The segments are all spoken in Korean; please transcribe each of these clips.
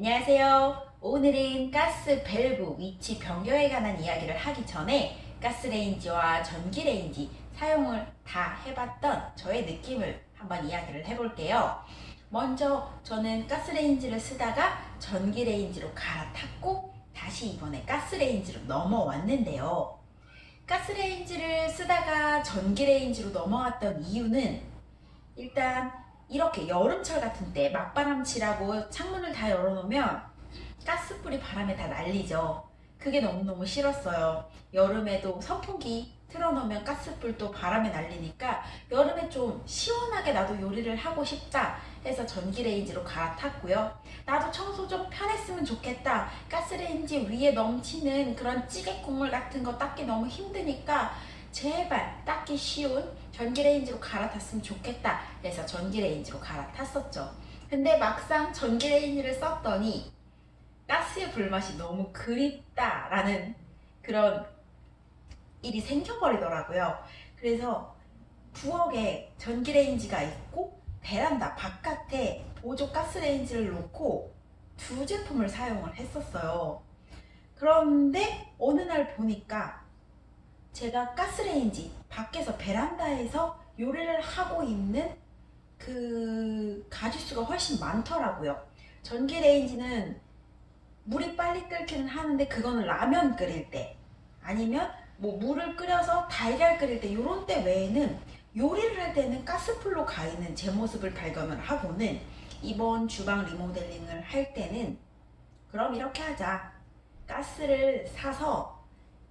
안녕하세요. 오늘은 가스 밸브 위치 변경에 관한 이야기를 하기 전에 가스레인지와 전기레인지 사용을 다 해봤던 저의 느낌을 한번 이야기를 해볼게요. 먼저 저는 가스레인지를 쓰다가 전기레인지로 갈아탔고 다시 이번에 가스레인지로 넘어왔는데요. 가스레인지를 쓰다가 전기레인지로 넘어왔던 이유는 일단 이렇게 여름철 같은 때 맞바람 치라고 창문을 다 열어놓으면 가스불이 바람에 다 날리죠. 그게 너무너무 싫었어요. 여름에도 선풍기 틀어놓으면 가스불도 바람에 날리니까 여름에 좀 시원하게 나도 요리를 하고 싶다 해서 전기레인지로 갈아탔고요. 나도 청소 좀 편했으면 좋겠다. 가스레인지 위에 넘치는 그런 찌개 국물 같은 거 닦기 너무 힘드니까 제발 닦기 쉬운 전기레인지로 갈아탔으면 좋겠다. 그래서 전기레인지로 갈아탔었죠. 근데 막상 전기레인지를 썼더니 가스의 불맛이 너무 그립다 라는 그런 일이 생겨버리더라고요. 그래서 부엌에 전기레인지가 있고 베란다 바깥에 보조 가스레인지를 놓고 두 제품을 사용을 했었어요. 그런데 어느 날 보니까 제가 가스레인지 밖에서 베란다에서 요리를 하고 있는 그 가짓수가 훨씬 많더라고요. 전기레인지는 물이 빨리 끓기는 하는데 그거는 라면 끓일 때 아니면 뭐 물을 끓여서 달걀 끓일 때 이런 때 외에는 요리를 할 때는 가스불로 가 있는 제 모습을 발견을 하고는 이번 주방 리모델링을 할 때는 그럼 이렇게 하자. 가스를 사서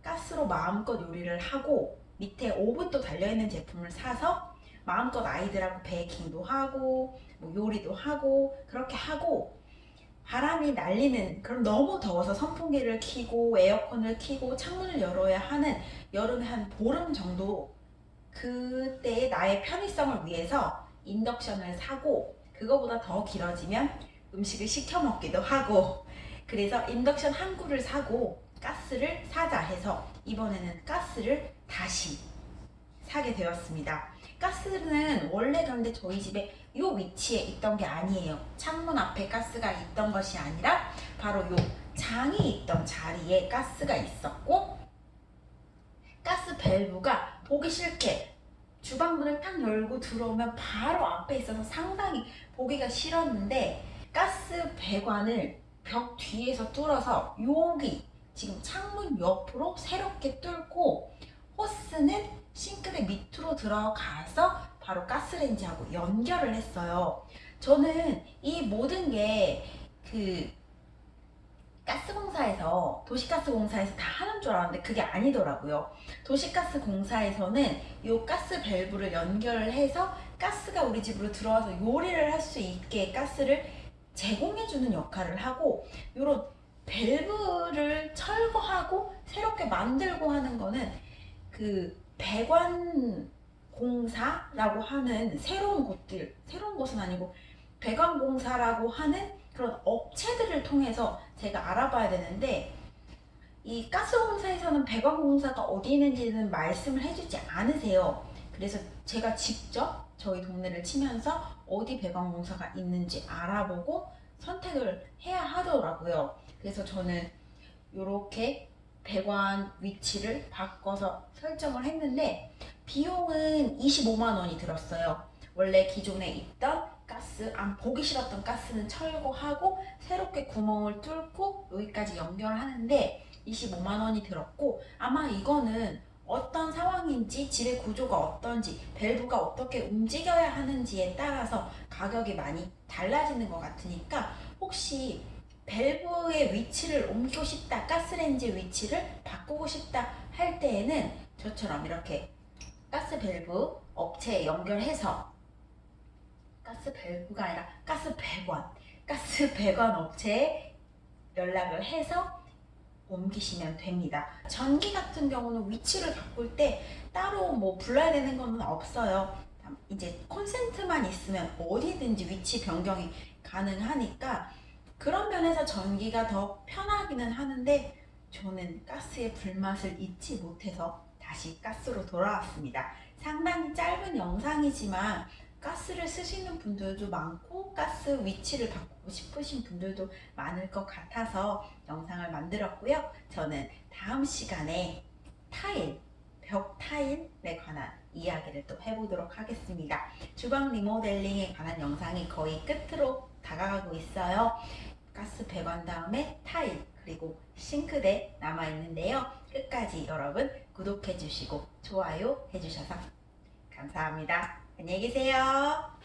가스로 마음껏 요리를 하고 밑에 오븐도 달려있는 제품을 사서 마음껏 아이들하고 베이킹도 하고 뭐 요리도 하고 그렇게 하고 바람이 날리는 그럼 너무 더워서 선풍기를 켜고 에어컨을 켜고 창문을 열어야 하는 여름에 한 보름 정도 그때의 나의 편의성을 위해서 인덕션을 사고 그거보다 더 길어지면 음식을 시켜 먹기도 하고. 그래서 인덕션 한 구를 사고 가스를 사자 해서 이번에는 가스를 다시 사게 되었습니다. 가스는 원래 그런데 저희 집에 이 위치에 있던 게 아니에요. 창문 앞에 가스가 있던 것이 아니라 바로 이 장이 있던 자리에 가스가 있었고 가스 밸브가 보기 싫게 주방문을 딱 열고 들어오면 바로 앞에 있어서 상당히 보기가 싫었는데 가스 배관을 벽 뒤에서 뚫어서 여기 지금 창문 옆으로 새롭게 뚫고 호스는 싱크대 밑으로 들어가서 바로 가스레인지하고 연결을 했어요. 저는 이 모든 게 그 가스공사에서 도시가스 공사에서 다 하는 줄 알았는데 그게 아니더라고요. 도시가스 공사에서는 이 가스 밸브를 연결을 해서 가스가 우리 집으로 들어와서 요리를 할 수 있게 가스를 제공해주는 역할을 하고 이런 밸브를 철거하고 새롭게 만들고 하는 거는 그 배관 공사라고 하는 새로운 곳들 새로운 곳은 아니고 배관 공사라고 하는 그런 업체들을 통해서 제가 알아봐야 되는데 이 가스공사에서는 배관 공사가 어디 있는지는 말씀을 해주지 않으세요. 그래서 제가 직접 저희 동네를 치면서 어디 배관 공사가 있는지 알아보고 선택을 해야 하더라고요 그래서 저는 이렇게 배관 위치를 바꿔서 설정을 했는데 비용은 25만원이 들었어요. 원래 기존에 있던 가스, 안 보기 싫었던 가스는 철거하고 새롭게 구멍을 뚫고 여기까지 연결하는데 25만원이 들었고 아마 이거는 어떤 상황인지 집의 구조가 어떤지 밸브가 어떻게 움직여야 하는지에 따라서 가격이 많이 달라지는 것 같으니까 혹시 밸브의 위치를 옮기고 싶다 가스레인지 위치를 바꾸고 싶다 할 때에는 저처럼 이렇게 가스 밸브 업체에 연결해서 가스 밸브가 아니라 가스 배관 가스 배관 업체에 연락을 해서 옮기시면 됩니다. 전기 같은 경우는 위치를 바꿀 때 따로 뭐 불러야 되는 건 없어요. 이제 콘센트만 있으면 어디든지 위치 변경이 가능하니까 그런 면에서 전기가 더 편하기는 하는데 저는 가스의 불맛을 잊지 못해서 다시 가스로 돌아왔습니다. 상당히 짧은 영상이지만 가스를 쓰시는 분들도 많고 가스 위치를 바꾸고 싶으신 분들도 많을 것 같아서 영상을 만들었고요. 저는 다음 시간에 타일, 벽 타일에 관한 이야기를 또 해보도록 하겠습니다. 주방 리모델링에 관한 영상이 거의 끝으로 다가가고 있어요. 가스 배관 다음에 타일 그리고 싱크대 남아 있는데요. 끝까지 여러분 구독해 주시고 좋아요 해 주셔서 감사합니다. 안녕히 계세요.